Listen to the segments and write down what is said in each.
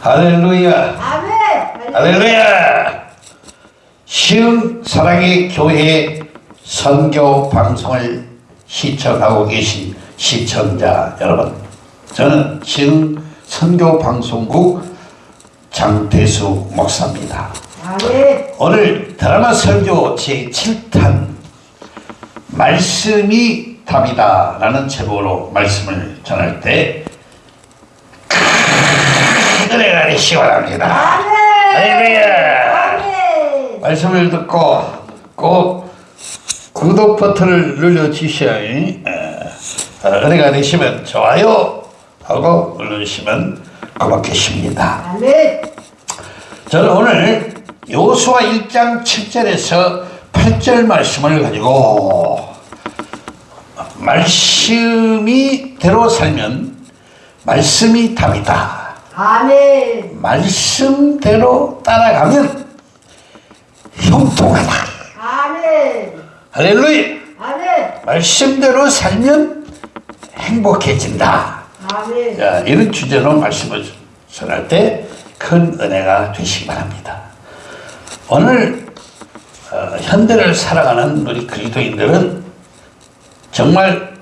할렐루야. 아멘. 할렐루야. 시흥 사랑의 교회 선교 방송을 시청하고 계신 시청자 여러분. 저는 시흥 선교 방송국 장대수 목사입니다. 아멘. 오늘 드라마 설교 제7탄 말씀이 답이다 라는 제목으로 말씀을 전할 때큰 은혜가. 아멘. 할렐루야. 말씀을 듣고 꼭 구독 버튼을 눌러주셔야 어, 은혜가 되시면 좋아요 하고 눌러주시면 고맙겠습니다. 아멘. 저는 오늘 요수와 1장 7절에서 8절 말씀을 가지고 말씀이 대로 살면 말씀이 답이다. 아멘. 말씀대로 따라가면 형통하다. 아멘. 할렐루야. 아멘. 말씀대로 살면 행복해진다. 아멘. 자, 이런 주제로 말씀을 전할 때 큰 은혜가 되시기 바랍니다. 오늘 어, 현대를 살아가는 우리 그리스도인들은 정말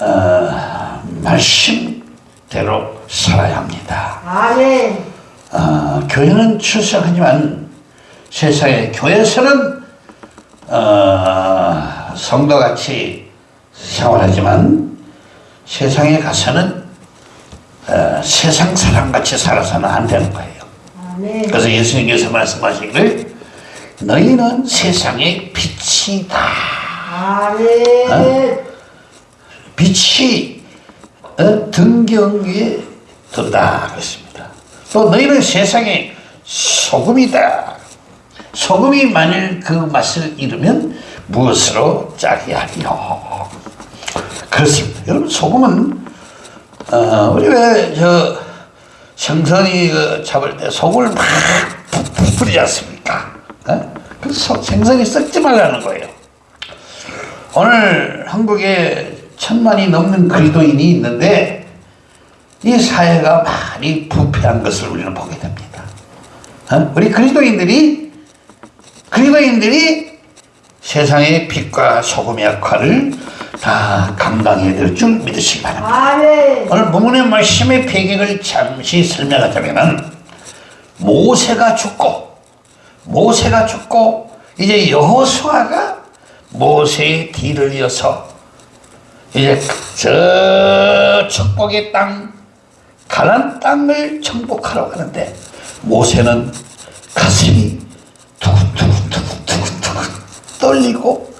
어, 말씀대로 살아야 합니다. 아멘. 어, 교회는 출석하지만 세상에 교회에서는 어, 성도같이 생활하지만 세상에 가서는 어, 세상 사람같이 살아서는 안 되는 거예요. 아멘. 그래서 예수님께서 말씀하시기를 너희는 세상의 빛이다. 아멘. 빛이 어, 등경 위에 든다 그랬습니다. 또 너희는 세상의 소금이다. 소금이 만일 그 맛을 잃으면 무엇으로 짜게 하리요? 그렇습니다. 여러분 소금은 어, 우리 왜 저 생선이 그 잡을 때 소금을 막 뿌리지 않습니까? 어? 그래서 생선이 썩지 말라는 거예요. 오늘 한국에 천만이 넘는 그리스도인이 있는데 이 사회가 많이 부패한 것을 우리는 보게 됩니다. 어? 우리 그리스도인들이 그리스도인들이 세상의 빛과 소금의 역할을 다 감당해야 될 줄 믿으시기 바랍니다. 아멘. 오늘 본문의 말씀의 배경을 잠시 설명하자면은 모세가 죽고 모세가 죽고 이제 여호수아가 모세의 뒤를 이어서 이제 저 축복의 땅 가난 땅을 정복하러 가는데 모세는 가슴이 두근두근두근두근두근 떨리고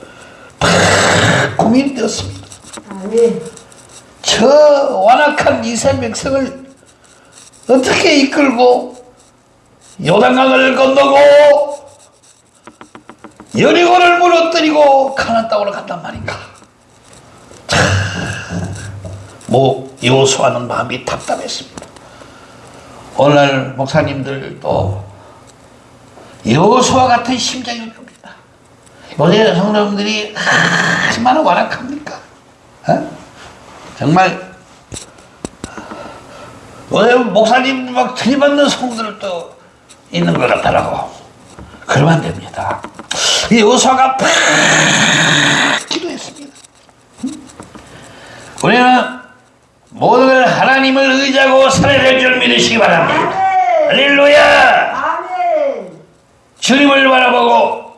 막 고민이 되었습니다. 아멘. 저 완악한 이스라엘 백성을 어떻게 이끌고 요단강을 건너고 여리고를 무너뜨리고 가나안 땅으로 간단 말인가 참, 뭐 요수하는 마음이 답답했습니다 오늘 목사님들도 여수와 같은 심정이 옵니다 요새 성도님들이 얼마나 완악합니까 어? 정말 왜 목사님 막 들이받는 성들도 있는 것 같더라고. 그러면 안 됩니다. 이 요소가 팍 기도했습니다. 우리는 모든 걸 하나님을 의지하고 살아야 될 줄 믿으시기 바랍니다. 할렐루야! 주님을 바라보고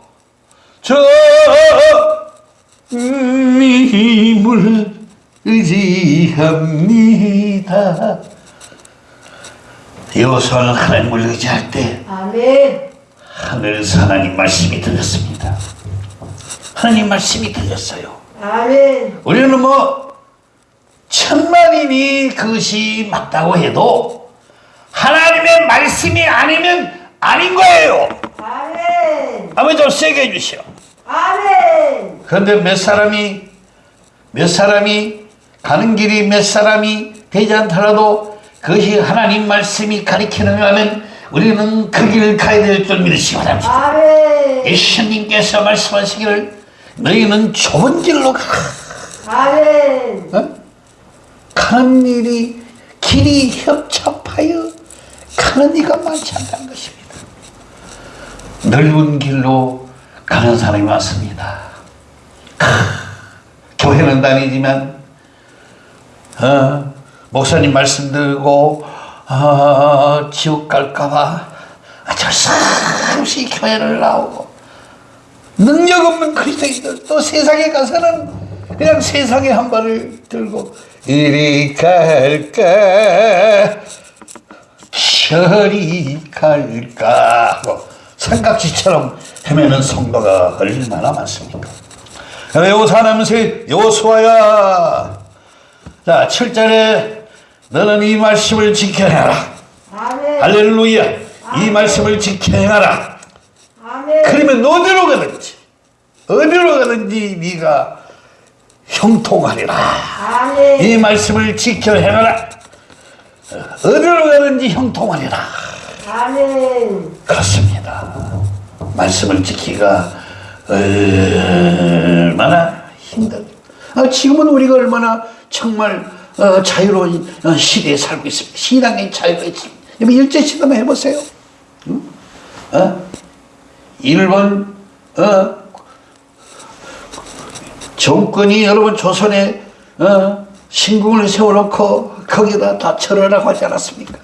저 님을 의지합니다. 여호수아는 하나님을 의지할 때 아멘. 하늘에서 하나님 말씀이 들렸습니다. 하나님 말씀이 들렸어요. 아멘. 우리는 뭐 천만인이 그것이 맞다고 해도 하나님의 말씀이 아니면 아닌 거예요. 아멘. 아버지 좀 세게 해주시오. 아멘. 그런데 몇 사람이 몇 사람이 가는 길이 몇 사람이 되지 않더라도 그것이 하나님 말씀이 가리키는 거면 우리는 그 길을 가야 될 줄 믿으시기 바랍니다. 아멘. 예수님께서 말씀하시기를 너희는 좁은 길로 가. 아멘. 어? 가는 일이 길이 협착하여 하는 이가 많지 않다는 것입니다. 넓은 길로 가는 사람이 많습니다. 크, 교회는 다니지만 어, 목사님 말씀 들고 어, 지옥 갈까봐 사없이 교회를 나오고 능력 없는 그리스도인들 또 세상에 가서는 그냥 세상에 한 발을 들고 이리 갈까? 저리 갈까? 하고 삼각지처럼 헤매는 성도가 얼마나 많습니까 여호사나면서 여호수아야? 자 7절에 너는 이 말씀을 지켜내라. 아멘. 할렐루야. 이 말씀을 지켜내라. 아멘. 그러면 어디로 가든지 어디로 가든지 네가 형통하리라 아멘. 이 말씀을 지켜 행하라 어디로 가든지 형통하리라 아멘. 그렇습니다 말씀을 지키기가 얼마나 힘든 아, 지금은 우리가 얼마나 정말 어, 자유로운 어, 시대에 살고 있습니다 신앙의 자유가 있습니다 여러분 일제시대만 해보세요 응? 어? 일본 어? 정권이 여러분 조선에 어? 신궁을 세워놓고 거기다 다 절하라고 하지 않았습니까?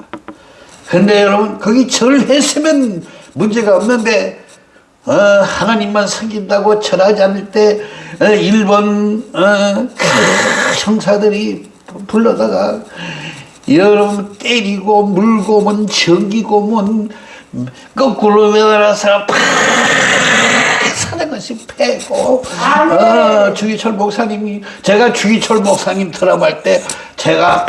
근데 여러분 거기 절했으면 문제가 없는데 어, 하나님만 섬긴다고 절하지 않을 때 어, 일본 어, 그 형사들이 불러다가 여러분 때리고 물고 뭔 정기고 뭔 거꾸로 매달아서 팍 사는 것이 패고. 어, 주기철 목사님이 제가 주기철 목사님 드라마할 때 제가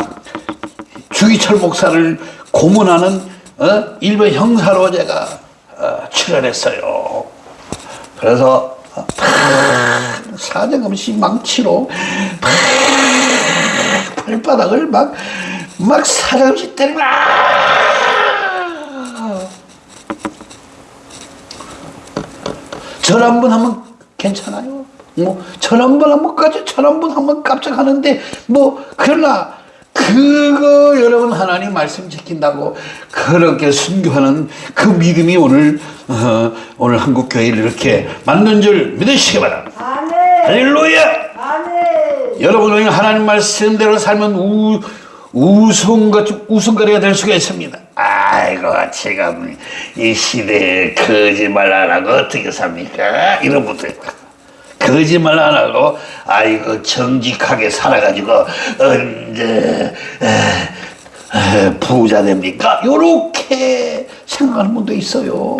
주기철 목사를 고문하는 어? 일본 형사로 제가 어, 출연했어요. 그래서 어, 팍 사정없이 망치로 팍 발바닥을 막, 막 사정없이 때리고 절 한 번 하면 괜찮아요. 뭐, 절 한 번 하면 까지 절 한 번 하면 깜짝 하는데, 뭐, 그러나, 그거 여러분 하나님 말씀 지킨다고 그렇게 순교하는 그 믿음이 오늘, 어, 오늘 한국 교회를 이렇게 만든 줄 믿으시기 바랍니다. 아멘. 할렐루야! 아멘. 여러분이 하나님 말씀대로 살면 우, 우승거, 우승거리가 될 수가 있습니다. 아이고, 지금 이 시대에 거짓말 안 하고 어떻게 삽니까? 이런 분들. 거짓말 안 하고, 아이고, 정직하게 살아가지고, 언제, 에, 에, 부자 됩니까? 요렇게 생각하는 분도 있어요.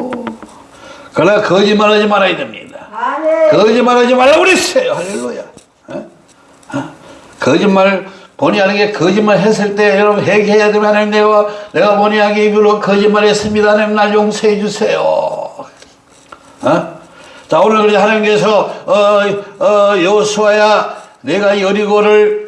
그러나 거짓말 하지 말아야 됩니다. 거짓말 하지 말라고 그랬어요. 할렐루야. 어? 어? 거짓말 본의 아니게 거짓말 했을 때 여러분 회개해야 되면 하나님 내가 내가 본의 아니게 입으로 거짓말 했습니다. 하나님 날 용서해 주세요. 어? 자 오늘 우리 하나님께서 어, 어, 여호수아야 내가 여리고를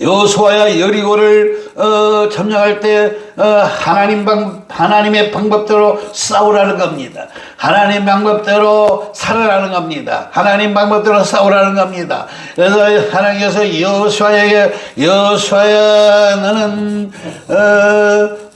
여호수아야 여리고를 어, 점령할 때 어, 하나님 방 하나님의 방법대로 싸우라는 겁니다. 하나님 방법대로 살아라는 겁니다. 하나님 방법대로 싸우라는 겁니다. 그래서 하나님께서 여호수아에게 여호수아야 너는 어,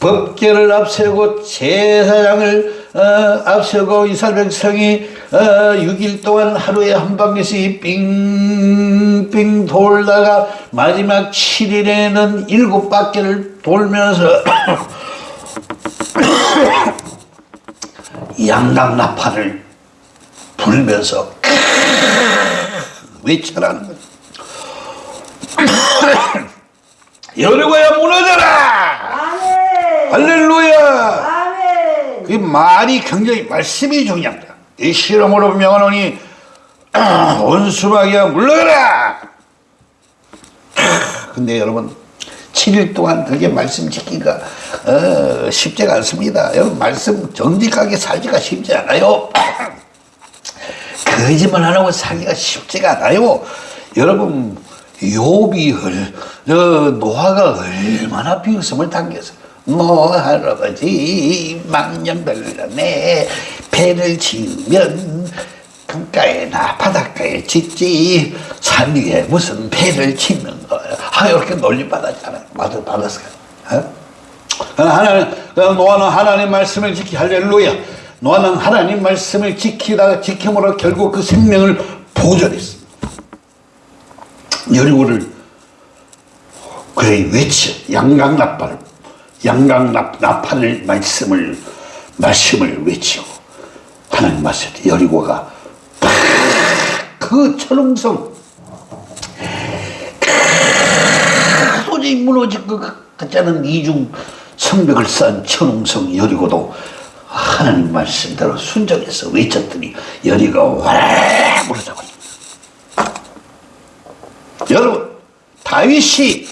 법계를 앞세우고 제사장을 어, 앞세우고 이스라엘 백성이 어, 6일 동안 하루에 한 바퀴씩 빙빙 돌다가 마지막 7일에는 일곱 바퀴를 돌면서 양당 나팔을 불면서 외쳐라는 거죠. 여리고야 무너져라! 할렐루야! 그 말이 굉장히 말씀이 중요합니다. 이 실험으로 명하노니 원수마귀야 물러가라. 근데 여러분 7일 동안 그게 말씀 지키기가 어, 쉽지가 않습니다. 여러분 말씀 정직하게 살기가 쉽지 않아요. 거짓말 안 하고 살기가 쉽지가 않아요. 여러분 얼- 저 노아가 얼마나 비웃음을 당했어 노 할아버지 망령들렸네 배를 지으면 강가에나 바닷가에 짓지 산 위에 무슨 배를 짓는 거야 아 이렇게 놀림 받았잖아요 받았, 받았어요 어? 하나님, 노아는 하나님 말씀을 지키, 할렐루야. 노아는 하나님 말씀을 지키다가 지킴으로 결국 그 생명을 보존했습니다. 여리고를 그래 외쳐 양강나팔을 양강 나팔을 말씀을 말씀을 외치고 하나님 말씀 여리고가 그 철옹성 도저히 무너질 것 않은 이중 성벽을 쌓은 천웅성 여리고도 하나님 말씀대로 순종해서 외쳤더니 여리가 와라 무너져버립니다. 여러분 다윗이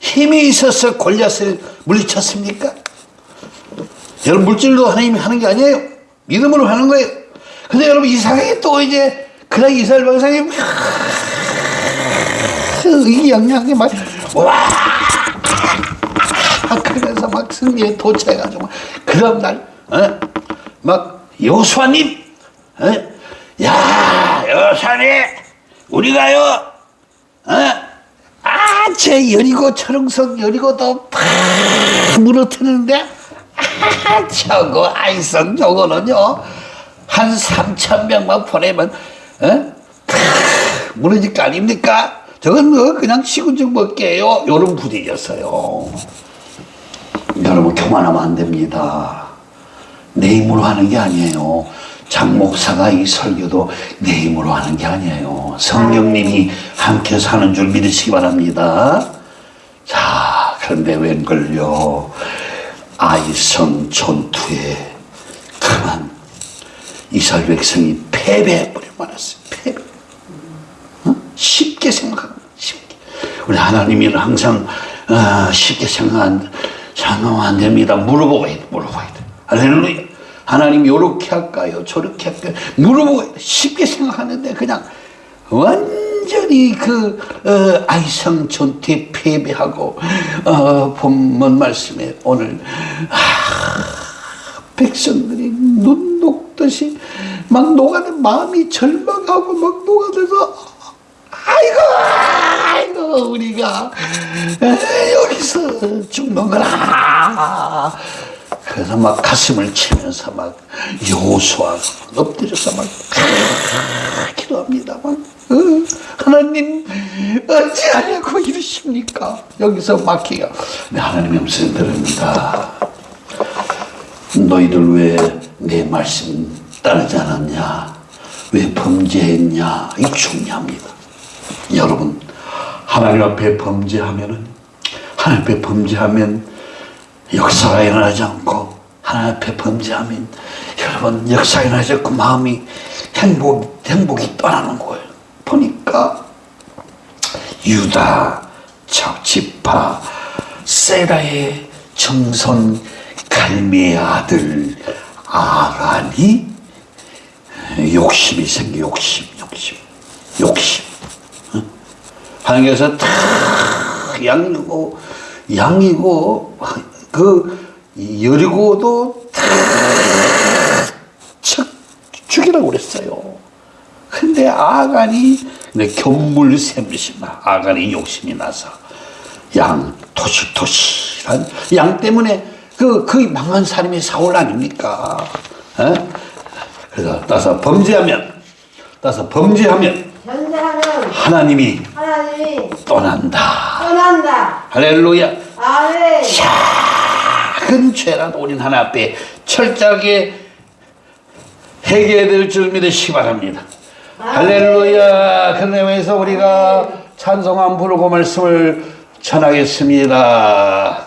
힘이 있어서 골리앗을 물리쳤습니까? 여러분 물질로 하나님이 하는 게 아니에요. 믿음으로 하는 거예요. 근데 여러분 이상하게 또 이제 그날 이스라엘 백성이 의양양하게 막 와! 그러면서 막 승리에 도착해가지고 그런 날, 어? 막 요수아님, 어? 야 요수아님, 우리가요, 어? 아, 제 여리고 철흥성 여리고도 팍 무너뜨리는데 아, 저거 아이성 저거는요 한 3천 명만 보내면 어? 팍 무너질 거 아닙니까? 저건 뭐 그냥 시군증 먹게요 요런 분위기였어요 여러분 교만하면 안 됩니다 내 힘으로 하는 게 아니에요 장 목사가 이 설교도 내 힘으로 하는 게 아니에요. 성령님이 함께 사는 줄 믿으시기 바랍니다. 자 그런데 웬걸요? 아이성 전투에 그만. 이스라엘 백성이 패배해버려 말았어요. 패배. 어? 쉽게 생각하고 쉽게. 우리 하나님이 항상 어, 쉽게 생각한 생각하면 안 됩니다. 물어보아야 돼 물어봐야 돼. 할렐루야 하나님 요렇게 할까요? 저렇게 할까요? 물어보고 쉽게 생각하는데 그냥 완전히 그 어, 아이성 전투에 패배하고 어, 본문 말씀에 오늘 아, 백성들이 눈 녹듯이 막 녹아들 마음이 절망하고 막 녹아들어서 아이고 아이고 우리가 에, 여기서 죽는구나 그래서 막 가슴을 치면서 막 요수와 엎드려서 막 기도합니다 막 어, 하나님 어찌하냐고 이러십니까 여기서 막히가 네, 하나님의 음성 들읍니다 너희들 왜 내 말씀 따르지 않았냐? 왜 범죄했냐? 이 중요합니다. 여러분, 하나님 앞에 범죄하면은, 하나님 앞에 범죄하면 역사가 일어나지 않고, 하나님 앞에 범죄하면, 여러분, 역사가 일어나지 않고 마음이 행복, 행복이 떠나는 거예요. 보니까, 유다, 지파, 세라의 정선 갈미의 아들 아간이 욕심이 생겨 욕심 욕심 욕심 어? 하나님께서 탁 양이고 양이고 그 여리고도 탁 죽이라고 그랬어요 근데 아간이 견물 샘심나 아간이 욕심이 나서 양 토실토실한 양 때문에 그, 그 망한 사람이 사울 아닙니까? 에? 그래서 따서 범죄하면, 따서 범죄하면 하나님이 하나님이 떠난다. 떠난다. 할렐루야. 아멘. 큰 죄란 우린 하나 앞에 철저하게 해결해야 될 줄 믿으시기 바랍니다. 할렐루야. 그래서 우리가 찬송한 부르고 말씀을 전하겠습니다.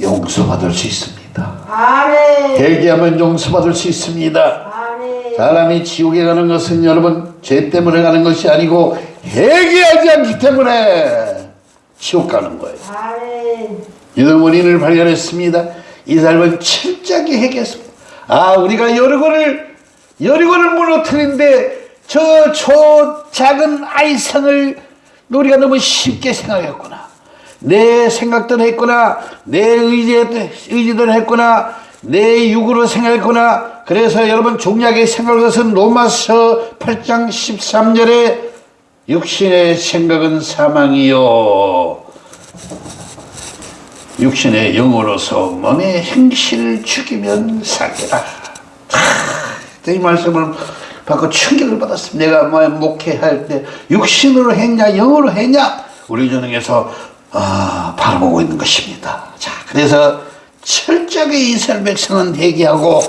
용서받을 수 있습니다. 아멘. 대기하면 용서받을 수 있습니다. 아멘. 사람이 지옥에 가는 것은 여러분 죄 때문에 가는 것이 아니고 회개하지 않기 때문에 지옥 가는 거예요. 이런 원인을 발견했습니다. 이 사람은 철저하게 회개했습니다. 아 우리가 여리고를 여리고를 무너뜨린데 저 초 작은 아이성을 우리가 너무 쉽게 생각했구나. 내 생각대로 했구나. 내 의지, 의지대로 했구나. 내 육으로 생각했구나. 그래서 여러분 종약의 생각을 것은 로마서 8장 13절에 육신의 생각은 사망이요. 육신의 영으로서 몸의 행실을 죽이면 사기라. 하, 이 말씀을 받고 충격을 받았습니다. 내가 뭐 목회할 때 육신으로 했냐 영으로 했냐 우리 전능에서 아, 바라보고 있는 것입니다. 자, 그래서 철저하게 이스라엘 백성은 회개하고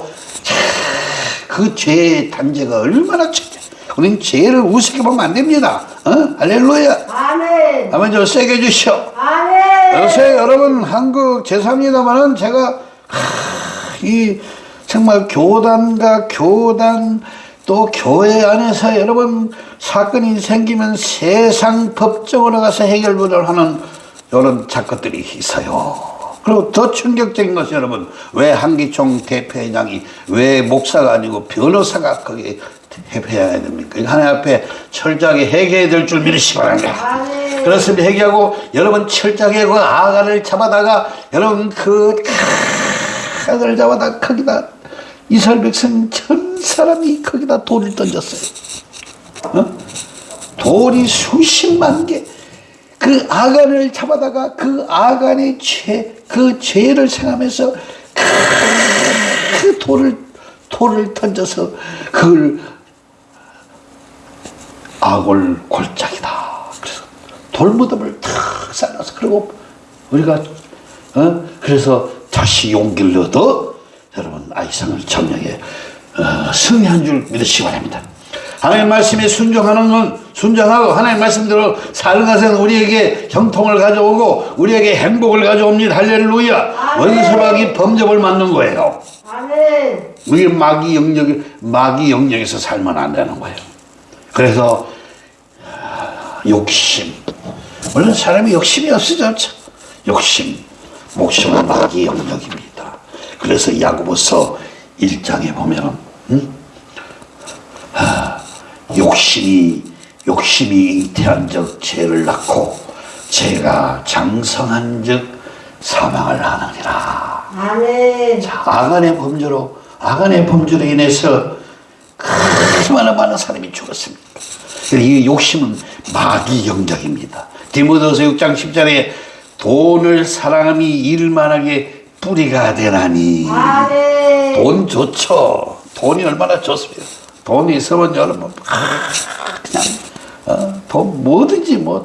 그 죄의 단죄가 얼마나 철저. 우리는 죄를 우습게 보면 안 됩니다. 어? 할렐루야. 아멘. 한번 좀 세게 주시오. 아멘. 요새 여러분 한국 죄송합니다만은 제가 하, 이 정말 교단과 교단 또 교회 안에서 여러분 사건이 생기면 세상 법정으로 가서 해결을 하는 이런 작것들이 있어요. 그리고 더 충격적인 것이 여러분 왜 한기총 대표회장이 왜 목사가 아니고 변호사가 거기에 대표해야 됩니까? 하나님 앞에 철저하게 회개해야 될 줄 믿으시기 바랍니다. 그렇습니다. 회개하고 여러분 철저하게 그 아가를 잡아다가 여러분 그 아가를 잡아다가 거기다 이스라엘 백성 전 사람이 거기다 돌을 던졌어요. 어? 돌이 수십만 개. 그 아간을 잡아다가 그 아간의 죄, 그 죄를 생하면서 그 돌을 돌을 던져서 그걸 악을 골짜기다. 그래서 돌무덤을 탁 쌓아서 그리고 우리가 어 그래서 다시 용기를 얻어 여러분 아이상을 정령에 어, 승리한 줄 믿으시기 바랍니다. 하나님 말씀에 순종하는 건 순종하고 하나님 말씀대로 사는 것은 우리에게 형통을 가져오고 우리에게 행복을 가져옵니다. 할렐루야. 아멘. 원수박이 범접을 맞는 거예요. 아멘. 우리 마귀 영역 마귀 영역에서 살면 안 되는 거예요. 그래서 아, 욕심 물론 사람이 욕심이 참. 욕심 목숨은 마귀 영역입니다. 그래서 야고보서 1장에 보면 음? 아, 욕심이 욕심이 잉태한 적 죄를 낳고 죄가 장성한 적 사망을 하느니라. 아멘. 아간의 범죄로 아간의 범죄로 인해서 얼마나 많은 사람이 죽었습니까? 이 욕심은 마귀 영적입니다. 디모데서 6장 10절에 돈을 사랑함이 일만하게 뿌리가 되나니 아멘. 돈 좋죠. 돈이 얼마나 좋습니까? 돈이 있으면 여러분 아, 그냥 어, 돈 뭐든지 뭐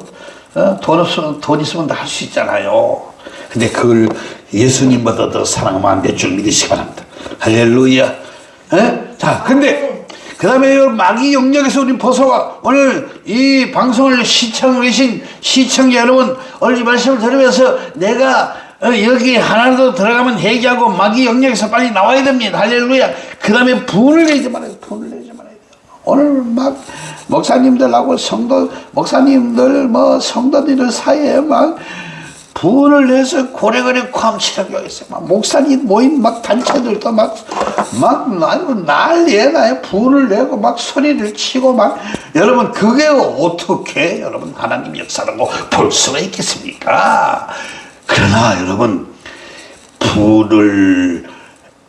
어, 돈 없으면 돈 있으면 다 할 수 있잖아요. 근데 그걸 예수님보다 더 사랑하면 안될줄 믿으시기 바랍니다. 할렐루야. 에? 자, 근데 그 다음에 마귀 영역에서 우리 벗어와 오늘 이 방송을 시청하고 계신 시청자 여러분 오늘 이 말씀을 들으면서 내가 어, 어, 여기 하나라도 들어가면 해결하고 마귀 영역에서 빨리 나와야 됩니다. 할렐루야. 그 다음에 분을 내지 말아요. 분을 내지 말아요. 오늘 막 목사님들하고 성도, 목사님들 뭐 성도들 사이에 막 분을 내서 고래고래 쾅치라고 했어요. 막 목사님 모임 막 단체들도 막, 막 난리에 나요. 분을 내고 막 소리를 치고 막. 여러분, 그게 어떻게 여러분 하나님 역사라고 볼 수가 있겠습니까? 그러나 여러분 분을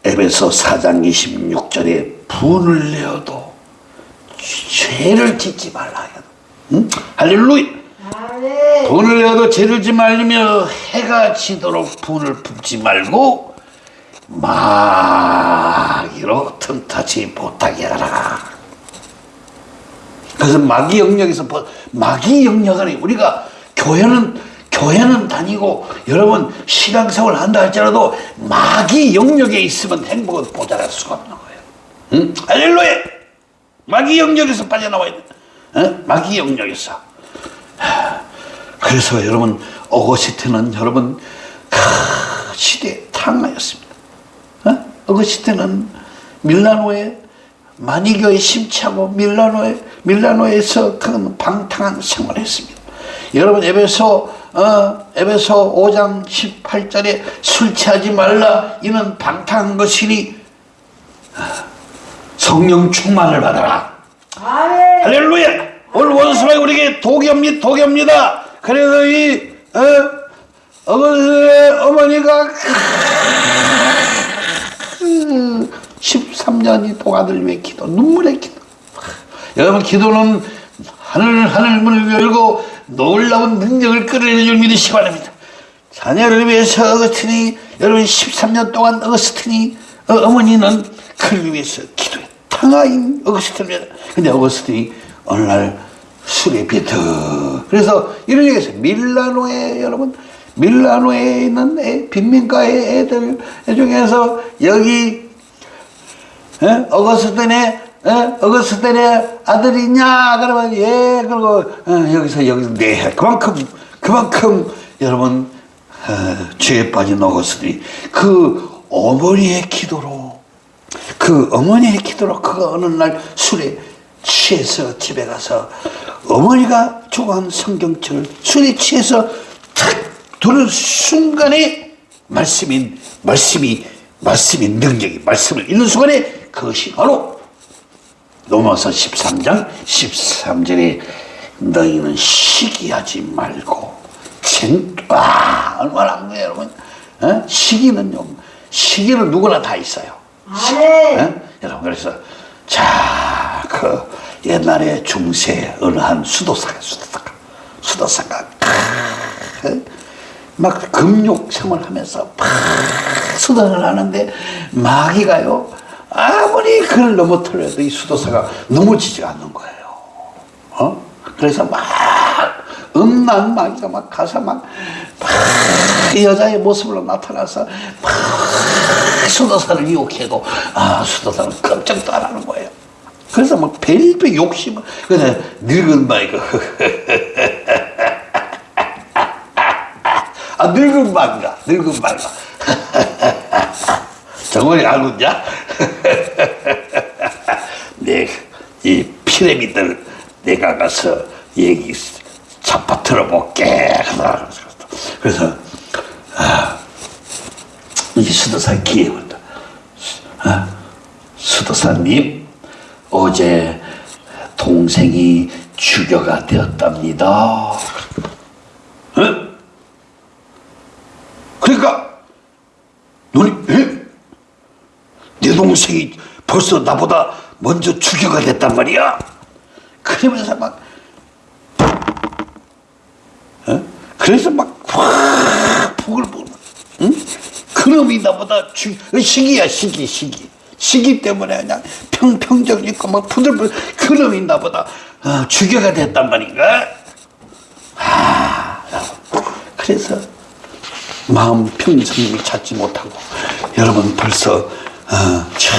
에베소 4장 26절에 분을 내어도 죄를 짓지 말라. 응? 할렐루야. 분을 내어도 죄를 짓지 말리며 해가 지도록 분을 품지 말고 마귀로 틈타지 못하게 하라. 그래서 마귀 영역에서 벗- 마귀 영역 안에 우리가 교회는 교회는 다니고 여러분 신앙생활 한다 할지라도 마귀 영역에 있으면 행복은 보잘할 수가 없는 거예요. 응? 할렐루야! 마귀 영역에서 빠져나와야 돼. 어? 마귀 영역에서. 그래서 여러분 어거시트는 여러분 그 시대에 탕하였습니다. 어? 어거스틴은 밀라노에 마니교에 심취하고 밀라노에 밀라노에서 그 방탕한 생활을 했습니다. 여러분 에베소 어, 에베소 5장 18절에 술 취하지 말라 이는 방탕한 것이니 아, 성령 충만을 받아라. 아멘. 할렐루야! 오늘 원수가 우리에게 독엽니 독엽니다. 그래서 이 어, 어머니가 13년이 동안을 위해 기도, 눈물의 기도. 여러분 기도는 하늘 하늘 문을 열고 놀라운 능력을 끌어내줄 믿으시기 바랍니다. 자녀를 위해서 어거스틴이 여러분 13년 동안 어거스틴이 어, 어머니는 그를 위해서 기도해 탕하인 어거스틴입니다. 근데 어거스틴이 어느 날 술에 비터 그래서 이런 얘기했어요. 밀라노에 여러분 밀라노에 있는 애, 빈민가의 애들 중에서 여기 예? 어거스틴의 예? 어거스틴의 아들이냐 그러면 예 그리고 어, 여기서 여기서 네 그만큼 그만큼 여러분 어, 죄에 빠진 어거스틴이 그 어머니의 기도로 그 어머니의 기도로 그가 어느 날 술에 취해서 집에 가서 어머니가 좋아하는 성경책을 술에 취해서 탁 두는 순간에 말씀인 말씀이 말씀이 능력이 말씀을 읽는 순간에 그것이 바로 로마서 13장 13절에 너희는 시기하지 말고 쟁, 와 얼마나 한 거예요 여러분 어? 시기는요 시기는 누구나 다 있어요 아멘. 어? 여러분 그래서 자그 옛날에 중세 어느 한 수도사가 수도사가 수도사가 크, 막 금욕 생활하면서 막 수도를 하는데 마귀가요 아무리 그를 넘어뜨려도 이 수도사가 넘어지지 않는 거예요. 어? 그래서 막 음란 마귀가 막 가서 막, 막 여자의 모습으로 나타나서 막 수도사를 유혹해도 아 수도사는 깜짝도 안 하는 거예요. 그래서 막 별별 욕심을 그래서 늙은 마이가 아 늙은 마가 늙은 마가 정원이 알고 있냐? 내 이 피라미드를 내가 가서 얘기 잡아 들어볼게. 그래서 아, 이 수도사 기회입니다. 아, 수도사님 어제 동생이 주교가 되었답니다 어? 그러니까 너니 에? 내 동생이 벌써 나보다 먼저 주교가 됐단 말이야 그러면서 막 어? 그래서 막 확 부글부글 응? 그놈이 나보다 주, 시기야 시기 시기 시기 때문에 그냥 평평정 있고 막 부들부들 그놈이 나보다 어, 주교가 됐단 말인가 아, 그래서 마음 평정을 찾지 못하고 여러분 벌써 어, 자,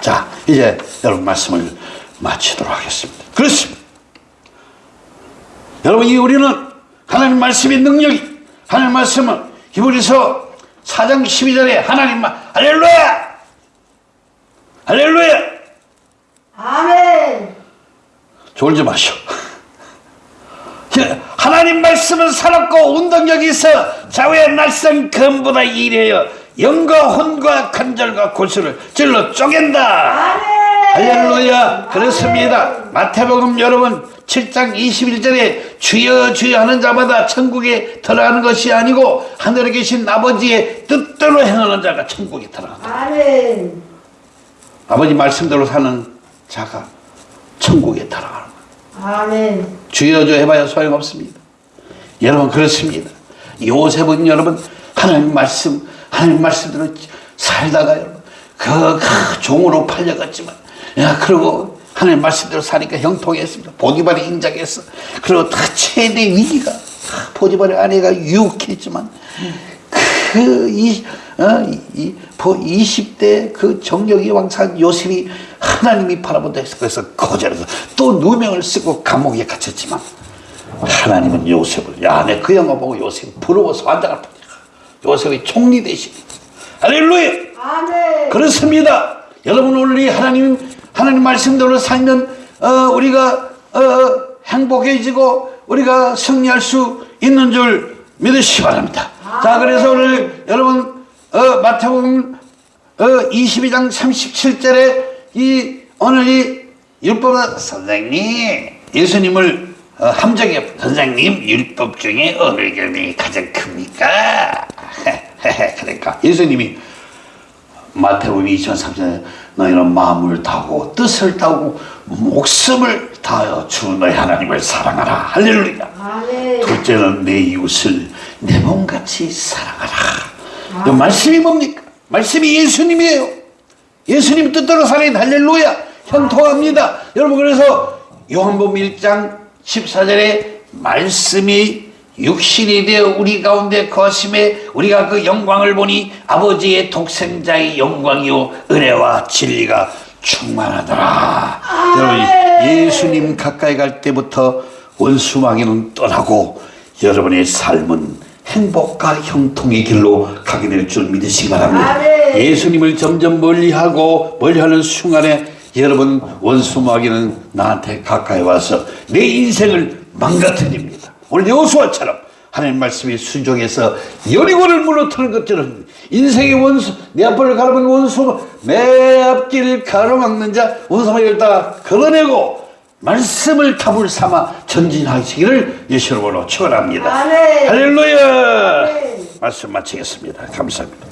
자 이제 여러분 말씀을 마치도록 하겠습니다. 그렇습니다. 여러분 이 우리는 하나님 말씀의 능력이 하나님 말씀은 히브리서 4장 12절에 하나님 말 할렐루야! 할렐루야! 아멘. 졸지 마시오. 하나님 말씀은 살았고 운동력이 있어 좌우의 날선 검보다 이래요 영과 혼과 간절과 골수를 찔러 쪼갠다. 할렐루야. 그렇습니다. 마태복음 여러분 7장 21절에 주여 주여 하는 자마다 천국에 들어가는 것이 아니고 하늘에 계신 아버지의 뜻대로 행하는 자가 천국에 들어간다. 아멘. 아버지 말씀대로 사는 자가 천국에 들어가는 아멘. 주여 주여 해봐야 소용없습니다. 여러분 그렇습니다. 요셉은 여러분 하나님 말씀 하나님 말씀대로 살다가 그, 그 종으로 팔려갔지만 야 그리고 하나님 말씀대로 사니까 형통했습니다. 보디발이 인정했어. 그리고 다 최대 위기가 보디발의 아내가 유혹했지만 그 이, 어, 이, 보- 20대 그 정력이 왕산 요셉이 하나님이 바라본다 해서 그래서 거절해서 또 누명을 쓰고 감옥에 갇혔지만 하나님은 요셉을 야내 그 영화 보고 요셉이 부러워서 환장할 뿐이야 요셉이 총리 대신 할렐루야 아멘. 그렇습니다. 여러분 오늘 이 하나님 하나님 말씀대로 살면 어, 우리가 어, 행복해지고 우리가 승리할 수 있는 줄 믿으시기 바랍니다. 자 그래서 오늘 여러분 어, 마태복음 어, 22장 37절에 이 오늘 이 율법 선생님 예수님을 어, 함정해 선생님 율법 중에 어느 점이 가장 큽니까? 그러니까. 예수님이 마태복음 2003년 너희는 마음을 다하고 뜻을 다하고 목숨을 다하여 주 너희 하나님을 사랑하라. 할렐루야. 아멘. 둘째는 내 이웃을 내 몸같이 사랑하라. 이 말씀이 뭡니까? 말씀이 예수님이에요. 예수님 뜻대로 살인 할렐루야. 현통합니다. 여러분 그래서 요한복음 1장 14절에 말씀이 육신이 되어 우리 가운데 거심에 우리가 그 영광을 보니 아버지의 독생자의 영광이요 은혜와 진리가 충만하더라 여러분 예수님 가까이 갈 때부터 원수마귀는 떠나고 여러분의 삶은 행복과 형통의 길로 가게 될 줄 믿으시기 바랍니다 아멘. 예수님을 점점 멀리하고 멀리하는 순간에 여러분 원수마귀는 나한테 가까이 와서 내 인생을 망가뜨립니다. 오늘 여호수아처럼 하나님 말씀에 순종해서 여리고를 무너뜨는 것처럼 인생의 원수 내 앞을 가로막는 원수 내 앞길을 가로막는 자 원수마귀를 다 걸어내고 말씀을 탑을 삼아 전진하시기를 예수님으로 축원합니다. 할렐루야. 말씀 마치겠습니다. 감사합니다.